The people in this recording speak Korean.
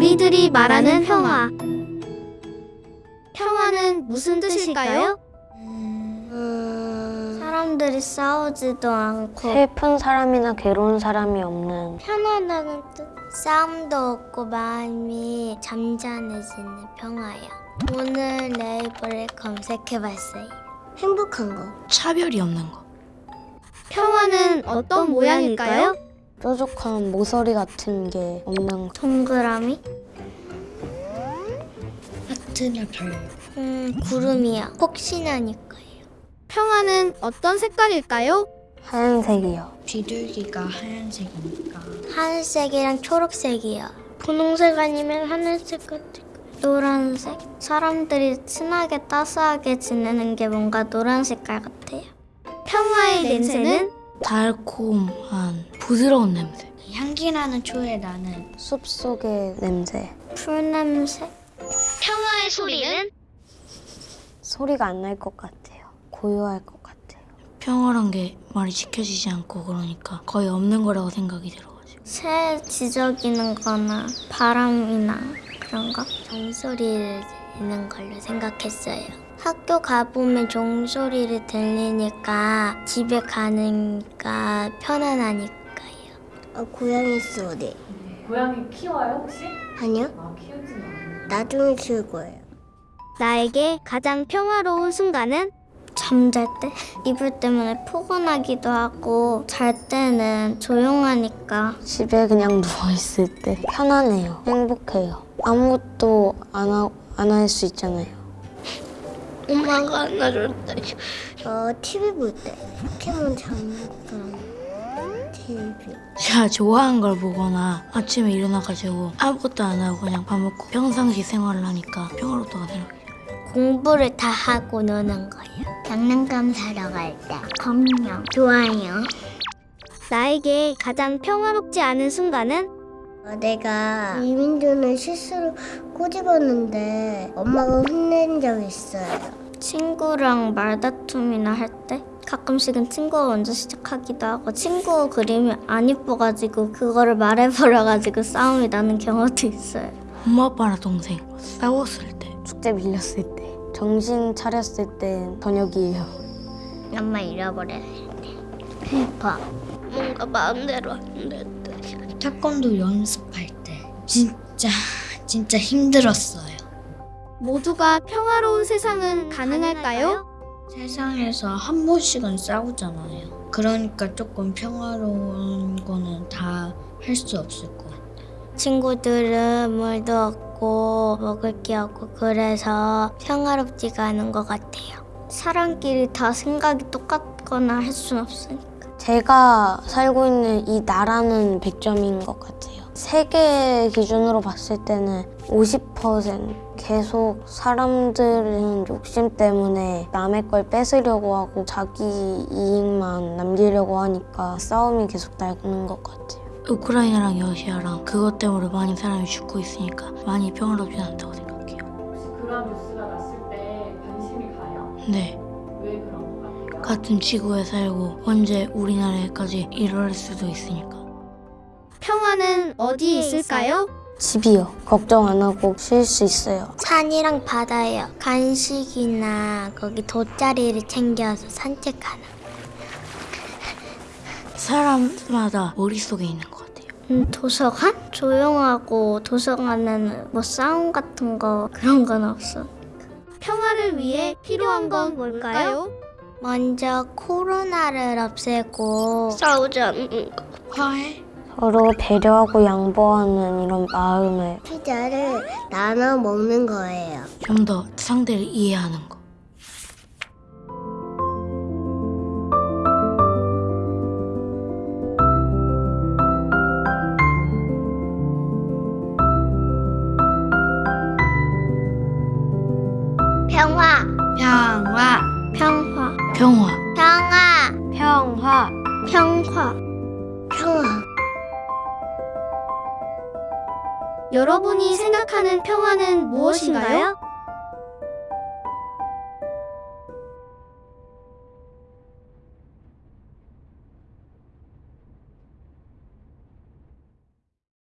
사람들이 말하는 평화. 평화는 무슨 뜻일까요? 음, 사람들이 싸우지도 않고 슬픈 사람이나 괴로운 사람이 없는 편안하는 뜻. 싸움도 없고 마음이 잠잠해지는 평화야. 오늘 네이버를 검색해봤어요. 행복한 거. 차별이 없는 거. 평화는 어떤 모양일까요? 뾰족한 모서리 같은 게 없는 거. 동그라미? 하트나 별. 음, 구름이야. 혹시나니까요. 평화는 어떤 색깔일까요? 하얀색이요. 비둘기가 하얀색이니까. 하늘색이랑 초록색이야. 분홍색 아니면 하늘색 같은 거. 노란색? 사람들이 친하게 따스하게 지내는 게 뭔가 노란 색깔 같아요. 평화의 냄새는 달콤한 부드러운 냄새. 향기 나는 초에 나는 숲 속의 냄새. 풀 냄새? 평화의 소리는 소리가 안 날 것 같아요. 고요할 것 같아요. 평화란 게 말이 지켜지지 않고 그러니까 거의 없는 거라고 생각이 들어가지고. 새 지저귀는 거나 바람이나 그런 거 종소리를 듣는 걸로 생각했어요. 학교 가보면 종소리를 들리니까 집에 가니까 편안하니까요. 어, 고양이 소리. 고양이 키워요 혹시? 아니요? 아 키우진 않아요. 나중에 키울 거예요. 나에게 가장 평화로운 순간은 잠잘 때? 이불 때문에 포근하기도 하고 잘 때는 조용하니까 집에 그냥 누워있을 때 편안해요. 행복해요. 아무것도 안 할 수 있잖아요. 엄마가 안아줄 때. 어, TV 볼 때. 포켓몬 장난감. TV. 제가 좋아하는 걸 보거나 아침에 일어나가지고 아무것도 안 하고 그냥 밥 먹고 평상시 생활을 하니까 평화롭다고 생각해요. 공부를 다 하고 노는 거예요. 장난감 사러 갈 때. 검령. 좋아요. 나에게 가장 평화롭지 않은 순간은 어, 내가 이민준을 실수로 꼬집었는데 엄마가 혼낸 적 있어요. 친구랑 말다툼이나 할 때 가끔씩은 친구가 먼저 시작하기도 하고 친구 그림이 안 이뻐가지고 그거를 말해버려가지고 싸움이 나는 경우도 있어요. 엄마 아빠랑 동생 싸웠을 때 축제 밀렸을 때. 정신 차렸을 땐 저녁이에요. 엄마 잃어버려야 돼. 대박. 뭔가 마음대로 안될 때. 태권도 연습할 때 진짜 진짜 힘들었어요. 모두가 평화로운 세상은 가능할까요? 세상에서 한 번씩은 싸우잖아요. 그러니까 조금 평화로운 거는 다 할 수 없을 것 같아요. 친구들은 물도 없고 먹을 게 없고 그래서 평화롭지가 않은 것 같아요. 사람끼리 다 생각이 똑같거나 할 수는 없으니까. 제가 살고 있는 이 나라는 100점인 것 같아요. 세계 기준으로 봤을 때는 50% 계속 사람들은 욕심 때문에 남의 걸 뺏으려고 하고 자기 이익만 남기려고 하니까 싸움이 계속 나는 것 같아요. 우크라이나랑 러시아랑 그것 때문에 많이 사람이 죽고 있으니까 많이 평화롭지 않다고 생각해요. 혹시 그런 뉴스가 났을 때 관심이 가요? 네. 같은 지구에 살고 언제 우리나라에까지 이럴 수도 있으니까. 평화는 어디에 있을까요? 집이요. 걱정 안 하고 쉴 수 있어요. 산이랑 바다예요. 간식이나 거기 돗자리를 챙겨서 산책하는. 사람마다 머릿속에 있는 것 같아요. 음, 도서관? 조용하고 도서관에는 뭐 싸움 같은 거 그런 건 없어. 평화를 위해 필요한 건 뭘까요? 먼저 코로나를 없애고 거. 화해? 서로 배려하고 양보하는 이런 마음을 피자를 나눠 먹는 거예요. 좀 더 상대를 이해하는 거. 평화, 평화. 평화, 평화 평화. 여러분이 생각하는 평화는 무엇인가요?